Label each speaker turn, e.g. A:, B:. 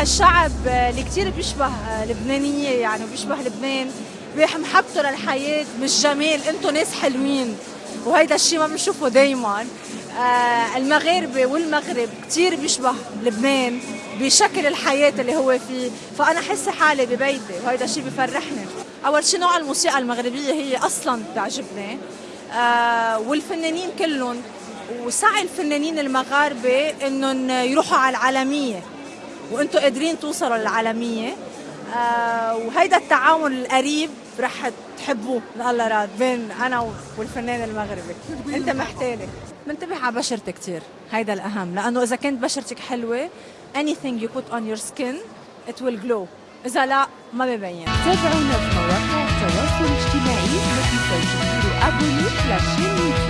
A: هالشعب اللي كتير بيشبه لبنانية يعني وبيشبه لبنان محبته للحياة مش جمال أنتم ناس حلوين وهيدا الشيء ما بنشوفه دايما. آه المغاربة والمغرب كتير بيشبه لبنان بشكل الحياة اللي هو فيه. فأنا حاسة حالي ببيتي وهيدا الشيء بفرحني. أول شيء نوع الموسيقى المغربية هي أصلا بتعجبني. آه والفنانين كلهم وسعي الفنانين المغاربة إنهم يروحوا على العالمية. وأنتم قادرين توصلوا للعالمية. آه وهيدا التعاون القريب رح تحبوه. من الله راد بين أنا والفنان المغربي. أنت محتالي منتبه على بشرتي كثير هيدا الأهم. لأنه إذا كانت بشرتك حلوة anything you put on your skin it will glow. إذا لا ما ببين.
B: تابعونا في مواقع التواصل الاجتماعي مثل تسجيل أبوني لاشين يوتيوب.